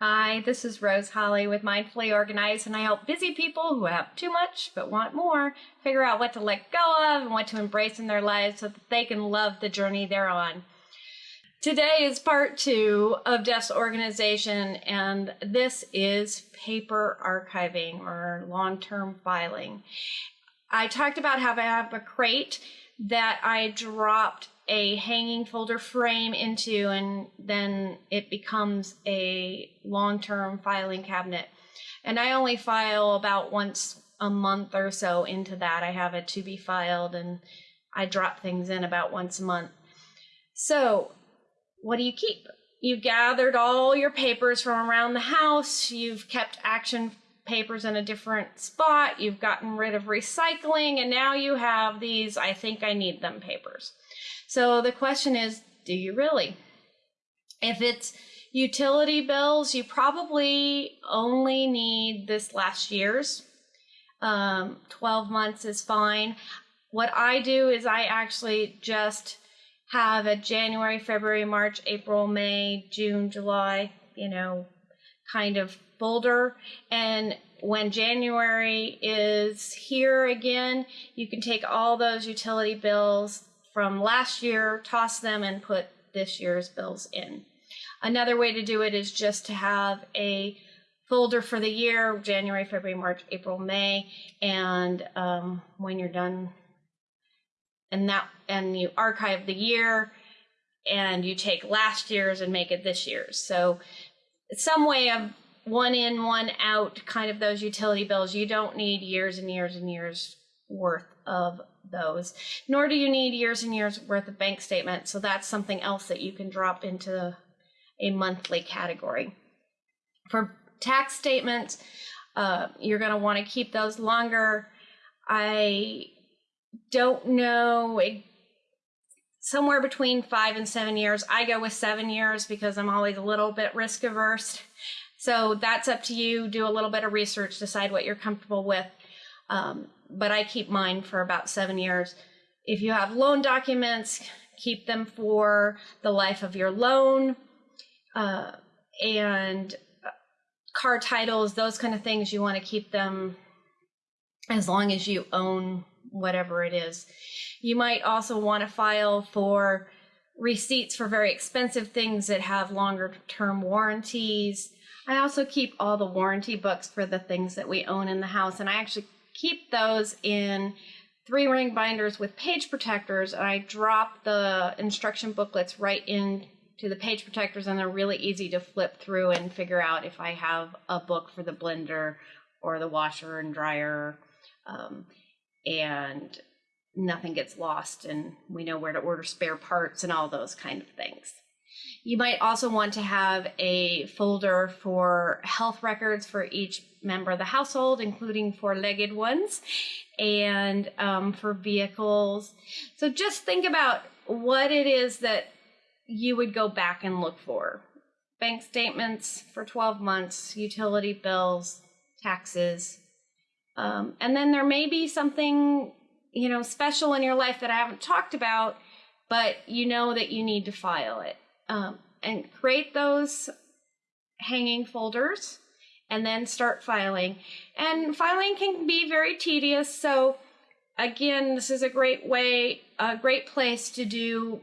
Hi, this is Rose Holly with Mindfully Organized, and I help busy people who have too much but want more figure out what to let go of and what to embrace in their lives so that they can love the journey they're on. Today is part two of Jeff's organization, and this is paper archiving or long term filing. I talked about how I have a crate that I dropped a hanging folder frame into, and then it becomes a long term filing cabinet. And I only file about once a month or so into that. I have it to be filed, and I drop things in about once a month. So, what do you keep? You gathered all your papers from around the house, you've kept action papers in a different spot, you've gotten rid of recycling, and now you have these I think I need them papers. So the question is do you really? If it's utility bills, you probably only need this last year's. Um, 12 months is fine. What I do is I actually just have a January, February, March, April, May, June, July, you know, kind of folder. And when January is here again, you can take all those utility bills from last year, toss them, and put this year's bills in. Another way to do it is just to have a folder for the year January, February, March, April, May, and um, when you're done and that and you archive the year and you take last year's and make it this year's. So some way of one in, one out kind of those utility bills. You don't need years and years and years worth of those, nor do you need years and years worth of bank statements. So that's something else that you can drop into a monthly category. For tax statements, uh, you're going to want to keep those longer. I don't know somewhere between five and seven years. I go with seven years because I'm always a little bit risk averse. So that's up to you. Do a little bit of research, decide what you're comfortable with. Um, but I keep mine for about seven years. If you have loan documents, keep them for the life of your loan. Uh, and uh, car titles, those kind of things, you want to keep them as long as you own whatever it is. You might also want to file for receipts for very expensive things that have longer term warranties. I also keep all the warranty books for the things that we own in the house, and I actually keep those in three ring binders with page protectors. And I drop the instruction booklets right into the page protectors, and they're really easy to flip through and figure out if I have a book for the blender or the washer and dryer. Um, and nothing gets lost and we know where to order spare parts and all those kind of things. You might also want to have a folder for health records for each member of the household, including four legged ones, and um, for vehicles. So just think about what it is that you would go back and look for bank statements for 12 months, utility bills, taxes, um, and then there may be something, you know, special in your life that I haven't talked about, but you know that you need to file it. Um, and create those hanging folders and then start filing. And filing can be very tedious. So again, this is a great way, a great place to do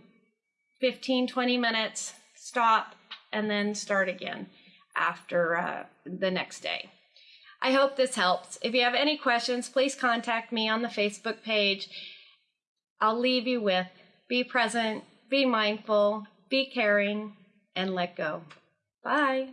15, 20 minutes, stop, and then start again after uh, the next day. I hope this helps. If you have any questions, please contact me on the Facebook page. I'll leave you with be present, be mindful, be caring, and let go. Bye.